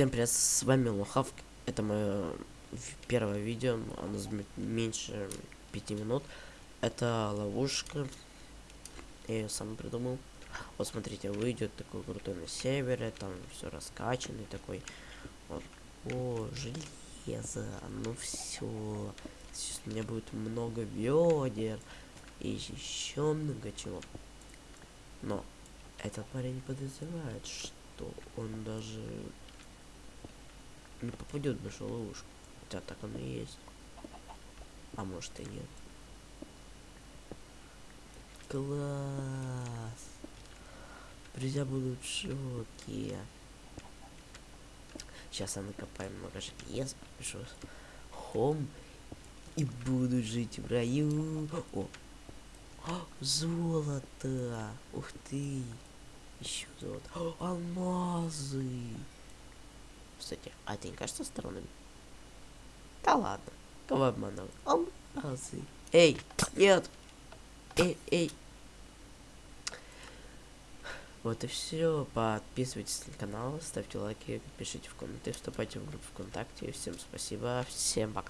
Всем привет, с вами Лохавк. Это мое первое видео, оно займет меньше пяти минут. Это ловушка. Я ее сам придумал. Вот смотрите, выйдет такой крутой на севере, там все раскачанный такой. Вот. О, железо, ну все. Сейчас у меня будет много ведер и еще много чего. Но этот парень подозревает, что он даже не попадет в нашу ловушку. Хотя так оно и есть. А может и нет. Класс. Друзья будут в шоке. Сейчас я накопаю много железа, пишу хом и буду жить в раю. О, О золото! Ух ты! Еще золото. О, алмазы! Кстати, а это не кажется странным? Да ладно, кого обманул? Алмазы. Эй, нет! Эй, эй! Вот и все. Подписывайтесь на канал, ставьте лайки, пишите в комменты, вступайте в группу ВКонтакте. Всем спасибо, всем пока.